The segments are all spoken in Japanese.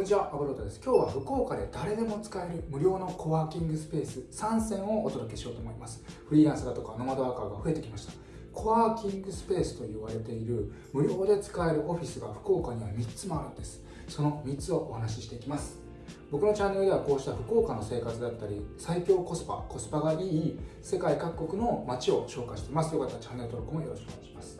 こんにちは、アブロートです。今日は福岡で誰でも使える無料のコワーキングスペース3選をお届けしようと思います。フリーランスだとかノマドワーカーが増えてきました。コワーキングスペースと言われている無料で使えるオフィスが福岡には3つもあるんです。その3つをお話ししていきます。僕のチャンネルではこうした福岡の生活だったり最強コスパ、コスパがいい世界各国の街を紹介しています。よかったらチャンネル登録もよろしくお願いします。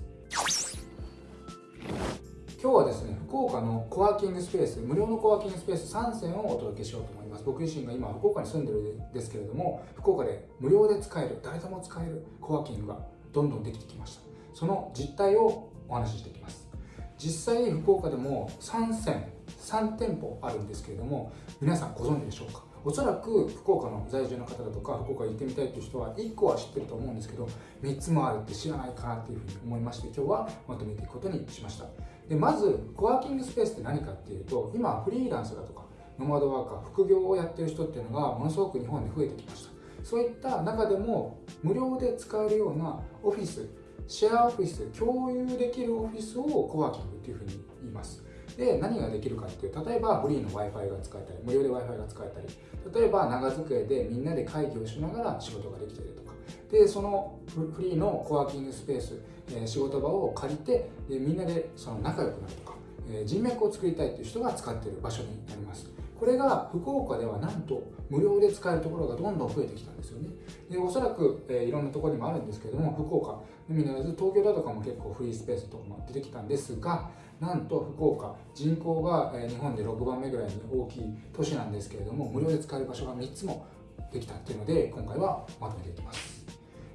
今日はですね、福岡のコワーキングスペース、無料のコワーキングスペース3選をお届けしようと思います。僕自身が今、福岡に住んでるんですけれども、福岡で無料で使える、誰でも使えるコワーキングがどんどんできてきました。その実態をお話ししていきます。実際、福岡でも3選、3店舗あるんですけれども、皆さんご存知でしょうか？おそらく福岡の在住の方だとか福岡行ってみたいという人は1個は知ってると思うんですけど3つもあるって知らないかなっていうふうに思いまして今日はまとめていくことにしましたでまずコワーキングスペースって何かっていうと今フリーランスだとかノマドワーカー副業をやってる人っていうのがものすごく日本で増えてきました。そういった中でも無料で使えるようなオフィスシェアオフィス共有できるオフィスをコワーキングっていうふうに言います。で何ができるかっていう例えばフリーの w i f i が使えたり無料で w i f i が使えたり例えば長机でみんなで会議をしながら仕事ができたりとか。でそのフリーのコワーキングスペース、え、仕事場を借りてでみんなでその仲良くなるとか、え、人脈を作りたいという人が使っている場所になります。これが福岡ではなんと無料で使えるところがどんどん増えてきたんですよね。でおそらく、え、いろんなところにもあるんですけども福岡。のみならず東京だとかも結構フリースペースとかも出てきたんですがなんと福岡。人口が、え、日本で6番目ぐらいに大きい都市なんですけれども無料で使える場所が3つもできたっていうので今回はまとめていきます。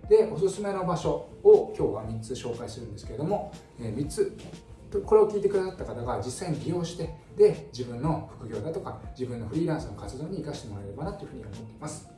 でおすすめの場所を今日は3つ紹介するんですけれども、え3つ。これを聞いてくださった方が実際に利用してで自分の副業だとか自分のフリーランスの活動に生かしてもらえればなというふうに思っています。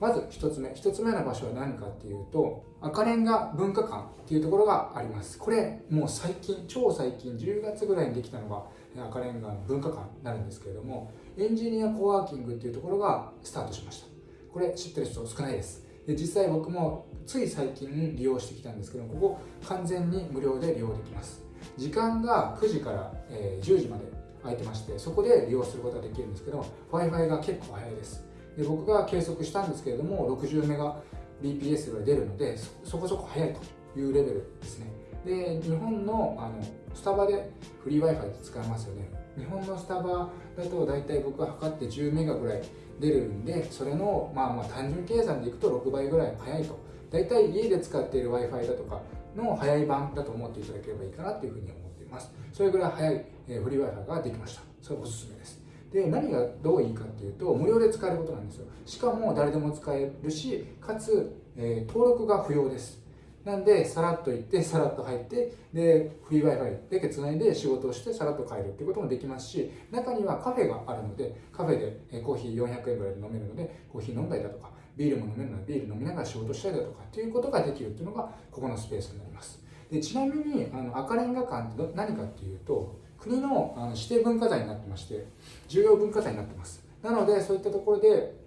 まず1つ目。1つ目の場所は何かっていうと赤レンガ文化館っていうところがあります。これもう最近超最近10月ぐらいにできたのが赤レンガの文化館になるんですけれどもエンジニアコワーキングっていうところがスタートしました。これ知ってる人少ないです。で実際僕もつい最近利用してきたんですけどここ完全に無料で利用できます。時間が9時から、え10時まで空いてましてそこで利用することができるんですけど w i f i が結構早いです。で僕が計測したんですけれども60メガ BPS ぐらい出るのでそこそこ早いというレベルですね。で日本のあのスタバでフリー Wi-Fi って使えますよね。日本のスタバだと大体僕が測って10メガぐらい出るんでそれのまあまあ単純計算でいくと6倍ぐらい早いと。大体家で使っている w i f i だとかの早い版だと思っていただければいいかなというふうに思っています。それぐらい早い、フリー Wi-Fi ができました。それおすすめです。で何がどういいかっていうと無料で使えることなんですよ。しかも誰でも使えるしかつ、えー、登録が不要です。なんで、さらっと行って、さらっと入って、で、フリー Wi-Fi だけつないで仕事をして、さらっと帰るっていうこともできますし、中にはカフェがあるので、カフェでコーヒー400円ぐらいで飲めるので、コーヒー飲んだりだとか、ビールも飲めるので、ビール飲みながら仕事したりだとかっていうことができるっていうのが、ここのスペースになります。でちなみに、あの赤レンガ館って何かっていうと、国のあの指定文化財になってまして、重要文化財になってます。なので、そういったところで、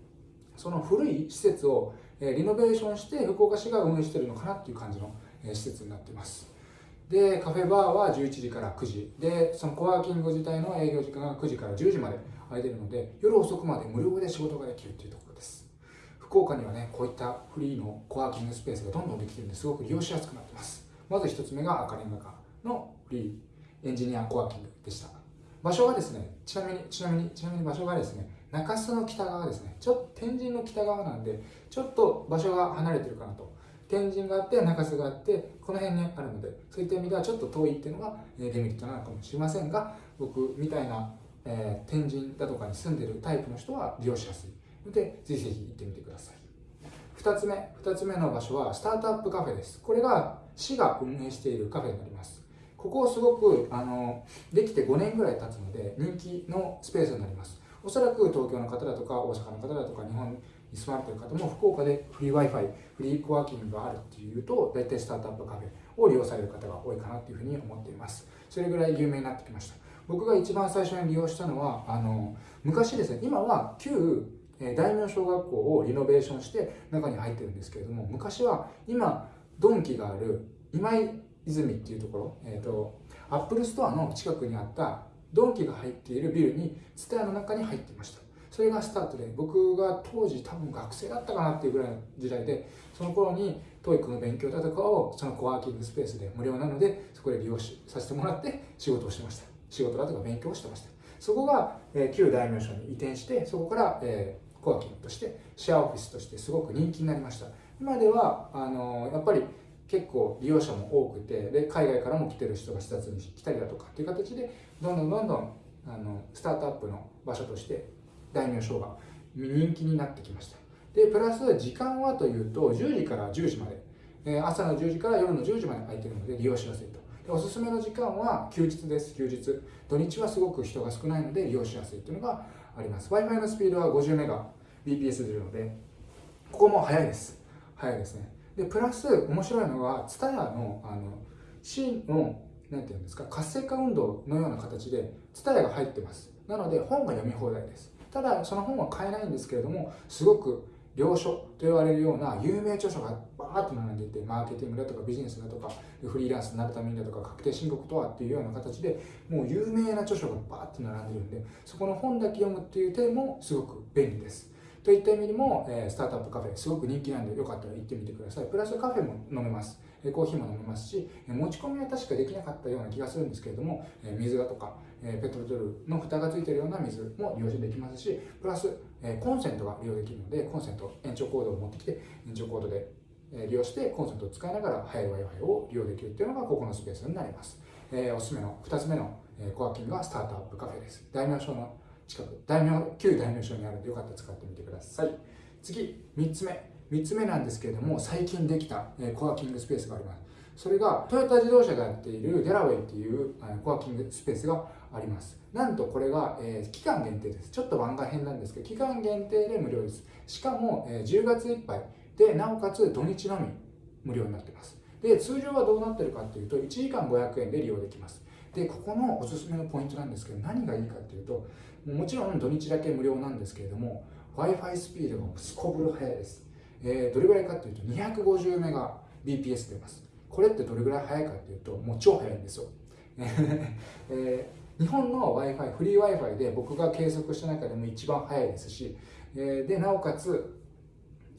その古い施設をえリノベーションして福岡市が運営してるのかなっていう感じの、え施設になってます。でカフェバーは11時から9時。でそのコワーキング自体の営業時間が9時から10時まで空いてるので夜遅くまで無料で仕事ができるっていうところです。福岡にはねこういったフリーのコワーキングスペースがどんどんできてるんですごく利用しやすくなってます。まず1つ目が赤レンガ館のフリーエンジニアコワーキングでした。場所がですねちなみにちなみにちなみに場所がですね中洲の北側ですね。ちょっと天神の北側なんでちょっと場所が離れてるかなと。天神があって中洲があってこの辺にあるのでそういった意味ではちょっと遠いっていうのがデメリットなのかもしれませんが僕みたいな、えー、天神だとかに住んでるタイプの人は利用しやすい。のでぜひぜひ行ってみてください。2つ目2つ目の場所はスタートアップカフェです。これが市が運営しているカフェになります。ここすごくあのできて5年ぐらい経つので人気のスペースになります。おそらく東京の方だとか大阪の方だとか日本に住まれている方も福岡でフリー Wi-Fi、フリーコワーキングがあるっていうと大体スタートアップカフェを利用される方が多いかなっていうふうに思っています。それぐらい有名になってきました。僕が一番最初に利用したのはあの昔ですね今は旧大名小学校をリノベーションして中に入ってるんですけれども昔は今ドンキがある今泉っていうところ、えーと、アップルストアの近くにあったドンキが入っているビルにツタヤの中に入っていました。それがスタートで僕が当時多分学生だったかなっていうぐらいの時代でその頃に TOEIC の勉強だとかをそのコワーキングスペースで無料なのでそこで利用しさせてもらって仕事をしてました。仕事だとか勉強をしてました。そこが、えー、旧大名小に移転してそこから、えー、コワーキングとしてシェアオフィスとしてすごく人気になりました。今ではあのー、やっぱり結構利用者も多くてで海外からも来てる人が視察に来たりだとかっていう形でどんどんどんどんあのスタートアップの場所として大名ショーが人気になってきました。でプラス時間はというと10時から10時まで、え朝の10時から夜の10時まで空いてるので利用しやすいと。でおすすめの時間は休日です。休日。土日はすごく人が少ないので利用しやすいというのがあります。Wi-Fi のスピードは50メガ BPS 出るのでここも速いです。速いですね。でプラス面白いのは TSUTAYA のあの真のなんていうんですか活性化運動のような形で TSUTAYA が入ってます。なので本が読み放題です。ただその本は買えないんですけれどもすごく良書と言われるような有名著書がバーッと並んでいてマーケティングだとかビジネスだとかフリーランスになるためにだとか確定申告とはっていうような形でもう有名な著書がバーッと並んでるんでそこの本だけ読むっていう点もすごく便利です。といった意味でも、え、スタートアップカフェすごく人気なんでよかったら行ってみてください。プラスカフェも飲めます。コーヒーも飲めますし持ち込みは確かできなかったような気がするんですけれどもえ水だとかえペットボトルの蓋がついているような水も利用できますしプラスえコンセントが利用できるのでコンセント延長コードを持ってきて延長コードで利用してコンセントを使いながら速い Wi-Fi を利用できるっていうのがここのスペースになります、え、おすすめの2つ目のコワーキングがスタートアップカフェです。大名所の近く大名旧大名所にあるのでよかったら使ってみてください。次3つ目。3つ目なんですけれども最近できたコワーキングスペースがあります。それがトヨタ自動車がやっているデラウェイっていうコワーキングスペースがあります。なんとこれが、えー、期間限定です。ちょっと番外編なんですけど期間限定で無料です。しかも、えー、10月いっぱい。でなおかつ土日のみ。無料になってます。で通常はどうなってるかっていうと1時間500円で利用できます。でここのおすすめのポイントなんですけど何がいいかっていうともちろん土日だけ無料なんですけれども w i f i スピードがすこぶる速いです、えー、どれぐらいかっていうと250メガ BPS 出ます。これってどれぐらい速いかっていうともう超速いんですよ、えー、日本の Wi-Fi フリー Wi-Fi で僕が計測した中でも一番速いですし、えー、でなおかつ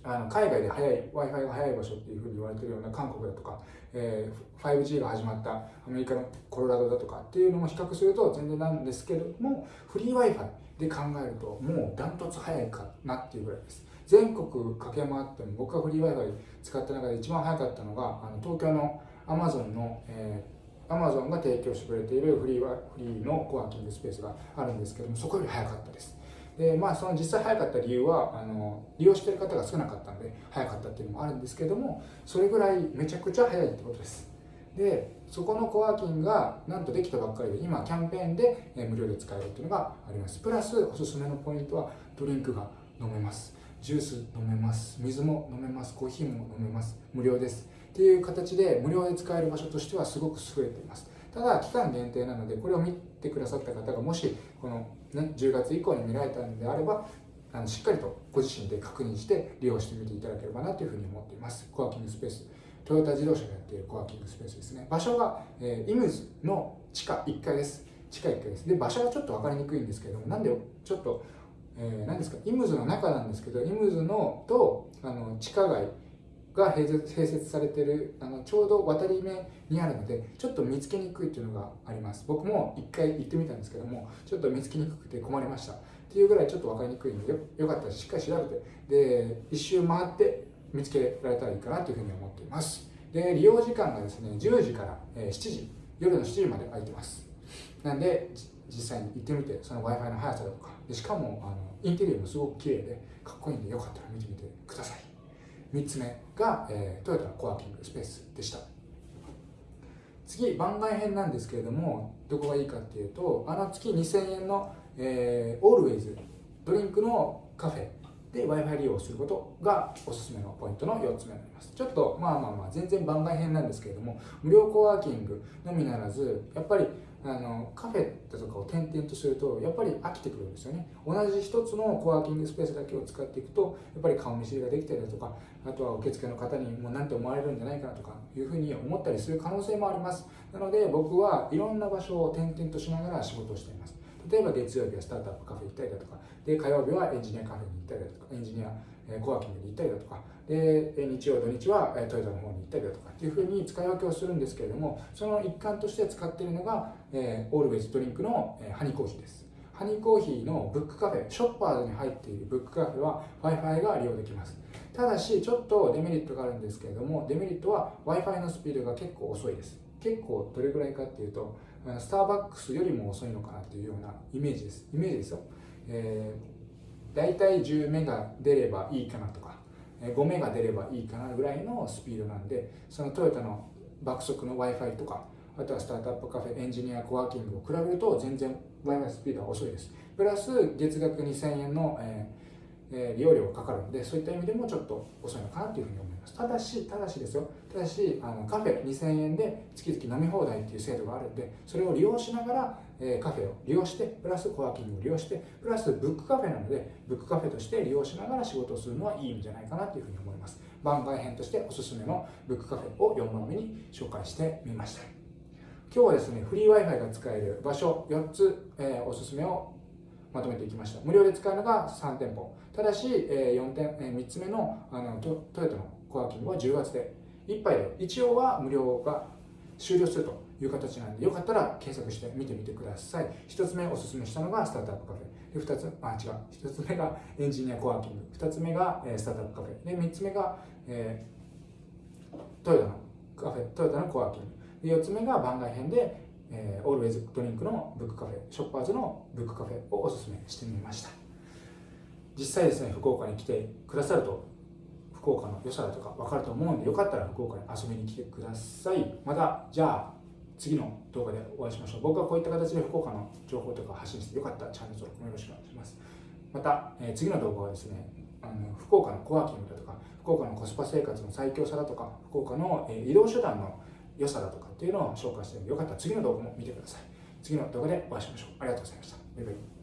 あの海外で速い Wi-Fi が速い場所っていうふうに言われてるような韓国だとか、えー、5G が始まったアメリカのコロラドだとかっていうのも比較すると全然なんですけどもフリー Wi-Fi で考えるともうダントツ速いかなっていうぐらいです。全国駆け回っても僕がフリー Wi-Fi 使った中で一番早かったのがあの東京の Amazon の、えー、Amazon が提供してくれているフリーはフリーのコワーキングスペースがあるんですけどもそこより早かったです。でまあその実際早かった理由はあの利用してる方が少なかったので早かったっていうのもあるんですけどもそれぐらいめちゃくちゃ早いってことです。でそこのコワーキングがなんとできたばっかりで今キャンペーンで無料で使えるっていうのがあります。プラスおすすめのポイントはドリンクが飲めます。ジュース飲めます。水も飲めます。コーヒーも飲めます。無料です。っていう形で無料で使える場所としてはすごく優れています。ただ期間限定なのでこれを見てくださった方がもしこの、ね、10月以降に見られたのであればあのしっかりとご自身で確認して利用してみていただければなというふうに思っています。コワーキングスペース。トヨタ自動車がやっているコワーキングスペースですね。場所が、えー、イムズの地下1階です。地下1階です。で場所はちょっと分かりにくいんですけれどもなんでちょっとえー、何ですか？イムズの中なんですけどイムズのとあの地下街が併設されてるあのちょうど渡り目にあるのでちょっと見つけにくいっていうのがあります。僕も一回行ってみたんですけどもちょっと見つけにくくて困りました。っていうぐらいちょっと分かりにくいのでよかったらしっかり調べて。で一周回って見つけられたらいいかなというふうに思っています。で利用時間がですね10時から7時夜の7時まで空いてます。なんで実際に行ってみてその w i f i の速さとか。でしかもあのインテリアもすごく綺麗でかっこいいんでよかったら見てみてください。3つ目。が、えー、トヨタのコワーキングスペースでした。次番外編なんですけれどもどこがいいかっていうとあの月2000円の、えー、オールウェイズドリンクのカフェで w i f i 利用することがおすすめのポイントの4つ目になります。ちょっとまあまあまあ全然番外編なんですけれども無料コワーキングのみならずやっぱりあのカフェとかを転々とするとやっぱり飽きてくるんですよね。同じ一つのコワーキングスペースだけを使っていくとやっぱり顔見知りができたりだとかあとは受付の方にもう何て思われるんじゃないかなとかいうふうに思ったりする可能性もあります。なので僕はいろんな場所を転々としながら仕事をしています。例えば月曜日はスタートアップカフェ行ったりだとかで火曜日はエンジニアカフェに行ったりだとかエンジニアコワーキングに行ったりだとかで日曜土日はトヨタの方に行ったりだとかっていうふうに使い分けをするんですけれどもその一環として使っているのが、えー、オールウェイズドリンクの、えー、ハニーコーヒーです。ハニーコーヒーのブックカフェショッパーズに入っているブックカフェは Wi-Fi が利用できます。ただしちょっとデメリットがあるんですけれどもデメリットは Wi-Fi のスピードが結構遅いです。結構どれぐらいかっていうとスターバックスよりも遅いのかなっていうようなイメージです。イメージですよ、えー、大体10メガ出ればいいかなとか5メガ出ればいいかなぐらいのスピードなんでそのトヨタの爆速の Wi-Fi とかあとはスタートアップカフェエンジニアコワーキングを比べると全然 Wi-Fi スピードは遅いです。プラス月額2000円の、えーえー、利用料がかかるのでそういった意味でもちょっと遅いのかなというふうに思います。ただしただしですよ。ただしあのカフェ2000円で月々飲み放題っていう制度があるんでそれを利用しながら、えー、カフェを利用してプラスコワーキングを利用してプラスブックカフェなのでブックカフェとして利用しながら仕事をするのはいいんじゃないかなというふうに思います。番外編としておすすめのブックカフェを4番目に紹介してみました。今日はですねフリー Wi-Fi が使える場所4つ、えー、おすすめをまとめていきました。無料で使うのが3店舗。ただし、え4点、え3つ目のあのトトヨタのコワーキングは10月で1杯で一応は無料が終了するという形なんでよかったら検索して見てみてください。1つ目おすすめしたのがスタートアップカフェ。で2つあ違う。1つ目がエンジニアコワーキング。2つ目が、スタートアップカフェ。で3つ目が、えー、トヨタのカフェ。トヨタのコワーキング。で4つ目が番外編でえー、オールウェイズドリンクのブックカフェ。ショッパーズのブックカフェをおすすめしてみました。実際ですね福岡に来てくださると福岡の良さだとか分かると思うんでよかったら福岡に遊びに来てください。またじゃあ次の動画でお会いしましょう。僕はこういった形で福岡の情報とか発信してよかったらチャンネル登録もよろしくお願いします。また、えー、次の動画はですねあの福岡のコワーキングだとか福岡のコスパ生活の最強さだとか福岡の、えー、移動手段の良さだとかっていうのを紹介してるのでよかったら次の動画も見てください。次の動画でお会いしましょう。ありがとうございました。バイバイ。